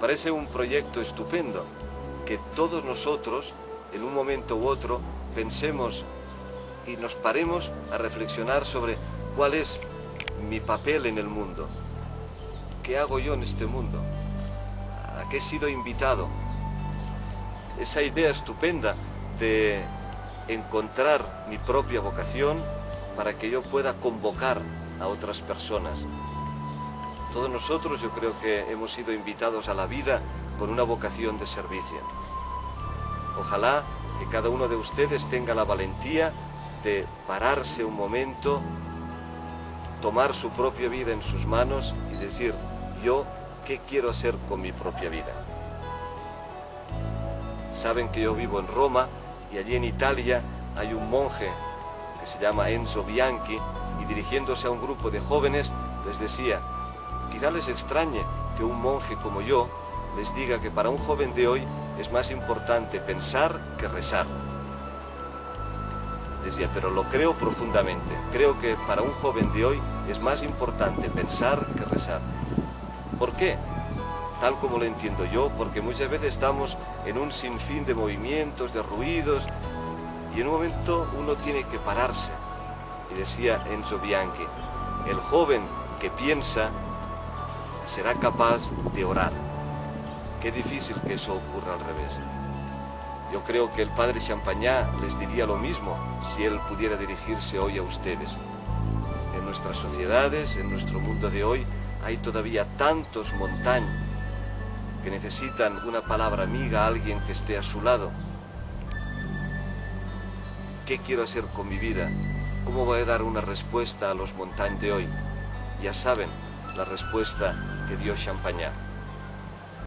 parece un proyecto estupendo, que todos nosotros, en un momento u otro, pensemos y nos paremos a reflexionar sobre cuál es mi papel en el mundo. ¿Qué hago yo en este mundo? ¿A qué he sido invitado? Esa idea estupenda de encontrar mi propia vocación para que yo pueda convocar a otras personas. Todos nosotros yo creo que hemos sido invitados a la vida con una vocación de servicio. Ojalá que cada uno de ustedes tenga la valentía de pararse un momento, tomar su propia vida en sus manos y decir, yo, ¿qué quiero hacer con mi propia vida? Saben que yo vivo en Roma y allí en Italia hay un monje que se llama Enzo Bianchi y dirigiéndose a un grupo de jóvenes les decía, quizá les extrañe que un monje como yo les diga que para un joven de hoy es más importante pensar que rezar. Decía, pero lo creo profundamente. Creo que para un joven de hoy es más importante pensar que rezar. ¿Por qué? Tal como lo entiendo yo, porque muchas veces estamos en un sinfín de movimientos, de ruidos, y en un momento uno tiene que pararse. Y decía Enzo Bianchi, el joven que piensa será capaz de orar. Qué difícil que eso ocurra al revés. Yo creo que el padre Champañá les diría lo mismo si él pudiera dirigirse hoy a ustedes. En nuestras sociedades, en nuestro mundo de hoy, hay todavía tantos montañas que necesitan una palabra amiga, alguien que esté a su lado. ¿Qué quiero hacer con mi vida? ¿Cómo voy a dar una respuesta a los montañas de hoy? Ya saben la respuesta que dio Champagnat.